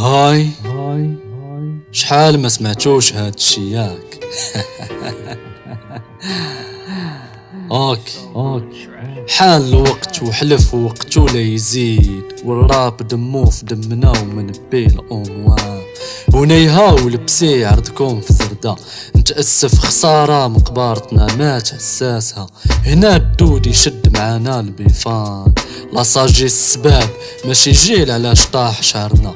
هاي. شحال ما سمعتوش هاد الشي ياك؟ أوكي أوكي حان الوقت وحلف وقتو لا يزيد والراب دمو في دمنا ومن بين اموال ونيها ولبسي عرضكم في زردة نتأسف خسارة مقبارتنا مات حساسها هنا الدود يشد معانا البيفان. لاصاجي السباب ماشي جيل علاش طاح شعرنا.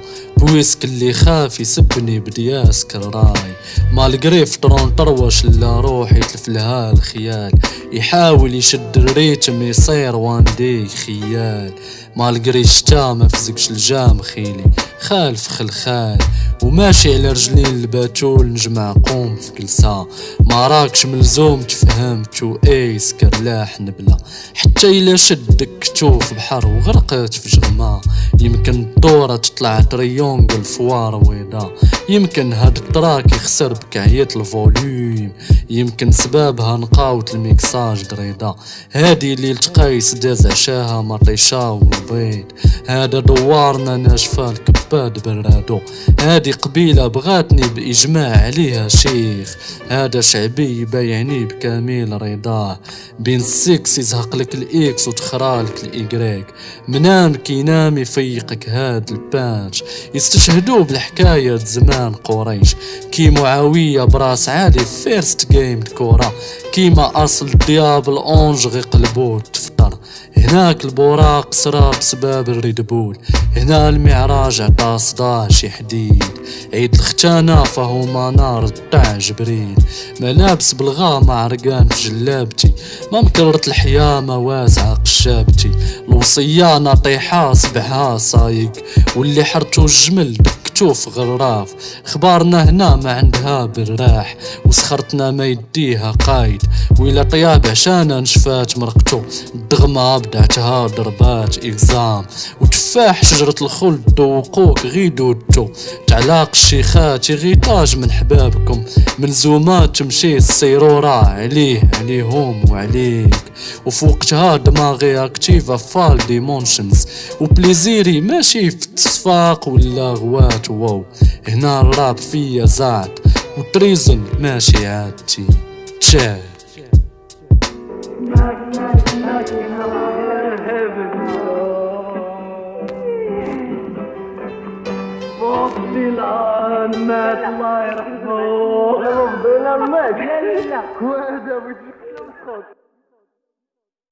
بويسك اللي خاف يسبني بدياس كراي مالقري فطرون طروش لا روح يتلف لها الخيال يحاول يشد الريتم يصير وان دي خيال. مالقري شتا ما فزقش الجام خيلي. خالف خلخال. وماشي على رجلين الباتول نجمع قوم في كلسا ما راكش ملزوم تفهمت و ايس كرلاح نبلا حتى إلا شدك تشوف بحر وغرقت في جغما يمكن الدورة تطلع تريونغل فوار ويدا. يمكن هاد التراك يخسر بكعية الفوليوم. يمكن سبابها نقاوت الميكساج دريدا. هادي اللي تقايس داز عشاها مطيشا والبيض هذا دوارنا ناشفة الكباد برادو. هادي قبيلة بغاتني بإجماع عليها شيخ. هذا شعبي بايعني بكامل رضاه بين السكس يزهق لك الإكس وتخرالك الايكريك منام كينام يفيقك هاد البانش. يستشهدوا بالحكاية زمان قريش. كي معاوية براس عالي فيرست جيم كورة. كيما أصل ديابل أونج غيقلبو هناك البوراق سرى بسباب الريدبول هنا المعراج عطا صداع شي حديد عيد الختانة فهو منار تاع جبريل. ملابس بالغامة عرقان في جلابتي. ما مكررت الحيامة واسعة قشابتي. الوصية ناطيحة صبحها صايق. واللي حرتو الجمل تشوف غراف. خبارنا هنا ما عندها بالراح وسخرتنا ما يديها قايد. ويلا طياب عشانا نشفات مرقتو الدغمة بدعتها ضربات إكزام وتفاح شجرة الخلد دوقوك غي دودتو تعلاق الشيخات يغيطاج من حبابكم من زومات تمشي السيرورة عليه عليهم وعليك وفوقتها دماغي اكتيفا فال ديمونشنز وبليزيري ماشي في التصفاق ولا غوات واو هنا الراب فيا زاد وتريزن ماشي عادتي تشاه الآن مات الله يرحمه. ربنا مات لا لا